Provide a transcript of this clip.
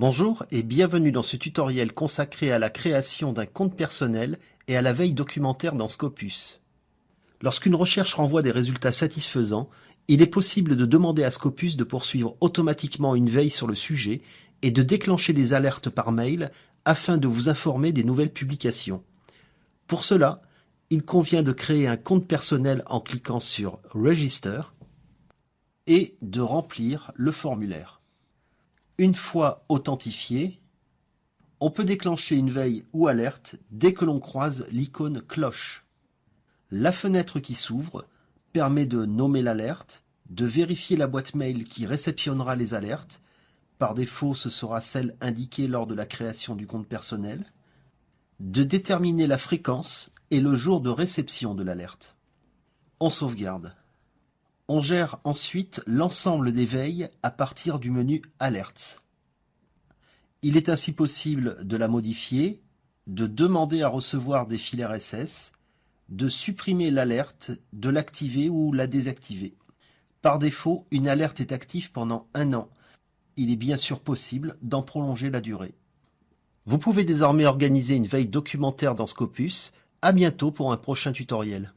Bonjour et bienvenue dans ce tutoriel consacré à la création d'un compte personnel et à la veille documentaire dans Scopus. Lorsqu'une recherche renvoie des résultats satisfaisants, il est possible de demander à Scopus de poursuivre automatiquement une veille sur le sujet et de déclencher des alertes par mail afin de vous informer des nouvelles publications. Pour cela, il convient de créer un compte personnel en cliquant sur Register et de remplir le formulaire. Une fois authentifié, on peut déclencher une veille ou alerte dès que l'on croise l'icône cloche. La fenêtre qui s'ouvre permet de nommer l'alerte, de vérifier la boîte mail qui réceptionnera les alertes, par défaut ce sera celle indiquée lors de la création du compte personnel, de déterminer la fréquence et le jour de réception de l'alerte. On sauvegarde. On gère ensuite l'ensemble des veilles à partir du menu Alerts. Il est ainsi possible de la modifier, de demander à recevoir des fils RSS, de supprimer l'alerte, de l'activer ou la désactiver. Par défaut, une alerte est active pendant un an. Il est bien sûr possible d'en prolonger la durée. Vous pouvez désormais organiser une veille documentaire dans Scopus. À bientôt pour un prochain tutoriel.